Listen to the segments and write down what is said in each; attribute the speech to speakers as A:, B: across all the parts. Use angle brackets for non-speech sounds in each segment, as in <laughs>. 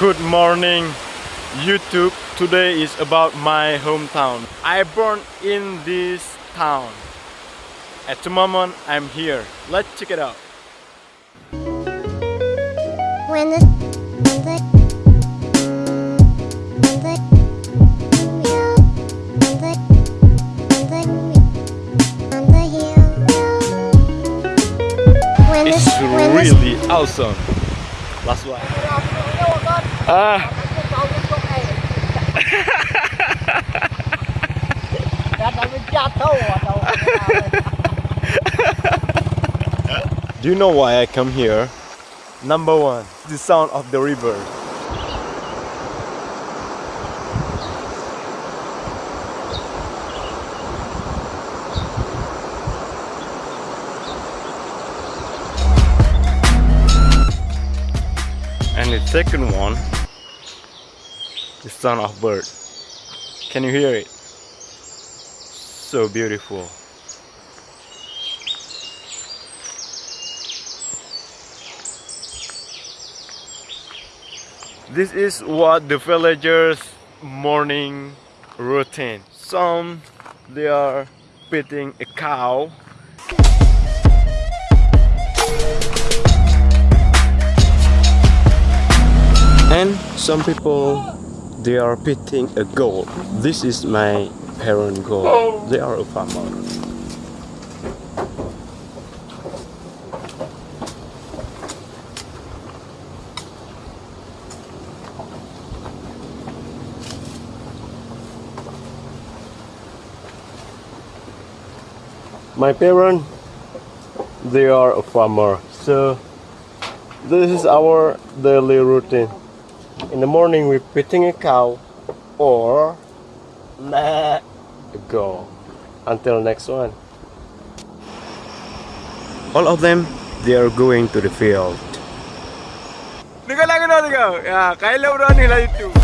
A: Good morning, YouTube. Today is about my hometown. I born in this town. At the moment, I'm here. Let's check it out.
B: When the
A: It's
B: the when the
A: really awesome. Last one. Ah, <laughs> do you know why I come here? Number one, the sound of the river. And the second one, the sound of bird. Can you hear it? So beautiful. This is what the villagers morning routine. Some they are feeding a cow. Some people they are pitting a goal This is my parent goal They are a farmer. My parent they are a farmer. So this is our daily routine. In the morning we're pitting a cow or let go until next one. All of them they are going to the field. Dengar lagu dah dengar. Ya, Kylo berani lah itu.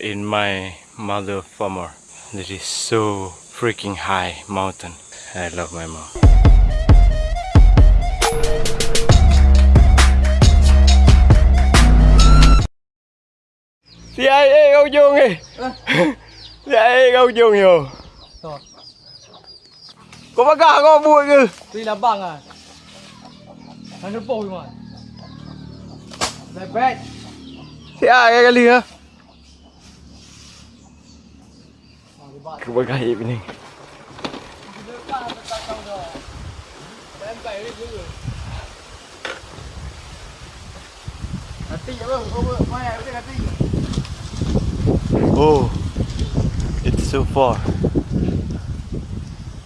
A: in my mother farmer. This is so freaking high mountain. I love my mom. Thì ai ê câu chuông đi. Thì ai ê câu
C: chuông nhiều
A: Có bác gà có vui chứ
C: Thì làm bằng à. Hắn nó bồi mà. Lại bét
A: Thì
C: ai cái
A: gì
C: hả?
A: Oh, it's so far.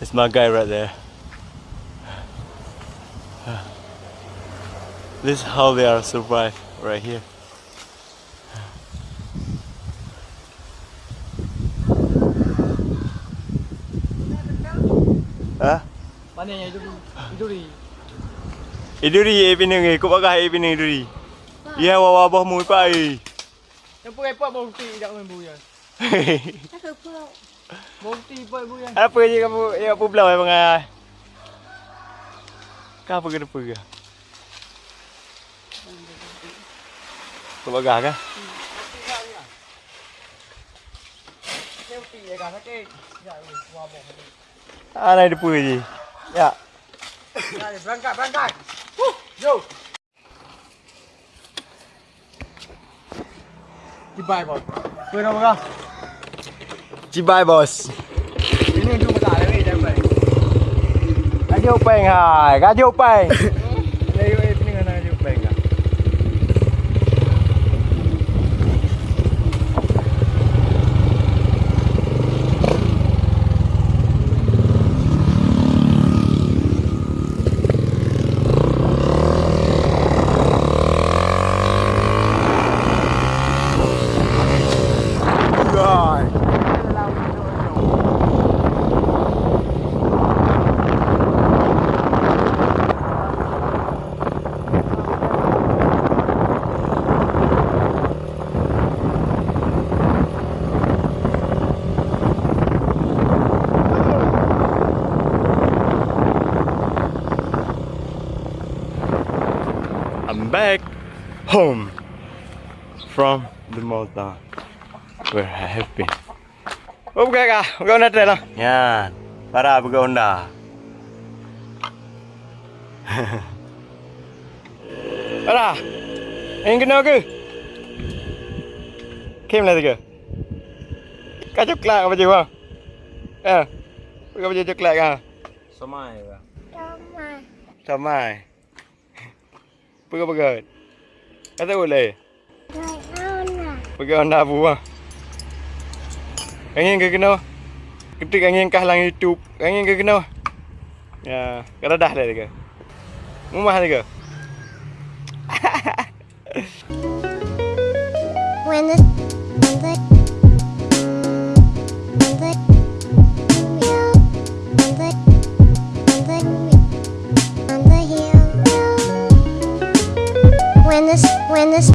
A: It's my guy right there. This is how they are survive right here.
C: Ha? Mana yang iduri?
A: Iduri. Iduri yang pinang ni. Kau pakai air pinang iduri. Ya, wawah boh mu ikut ai.
C: Yang pun repot bau kutik tak main buya.
B: Hehehe. <laughs> apa
C: kutik. Boh kutik buya.
A: Apa je kamu? Ya, apa pula bang? Kau apa kena pergi? Kau bagah kan?
C: Selfie, ya kan? Okay. Ya, wawah.
A: Ha naik depa je. Ya.
C: Ya, berangkat, berangkat. Huh, yo. Cibai bos. Kuih nak marah.
A: Cibai bos.
C: Ini
A: dulu tak ada ni,
C: eh, jangan baik. Kaji upeng, hai.
A: Kaji upeng. <laughs> back home from the Malta where I have been. Okay ka, ikaw na tayo lang. Yan, para ikaw na. Ara, ingin na ako. Kim na tiga. Kacuk kelak apa jiwa? Eh, apa jiwa kelak ah?
C: Somai ba?
B: Somai.
A: Somai. Pegang-pegang. Kata boleh.
B: Baik mana?
A: Pegang Honda apa bang? Angin ke kena? Ketik angin kah lang YouTube. Angin ke kena? Ya, kalau dah lah dia. Rumah dia.
B: When the when the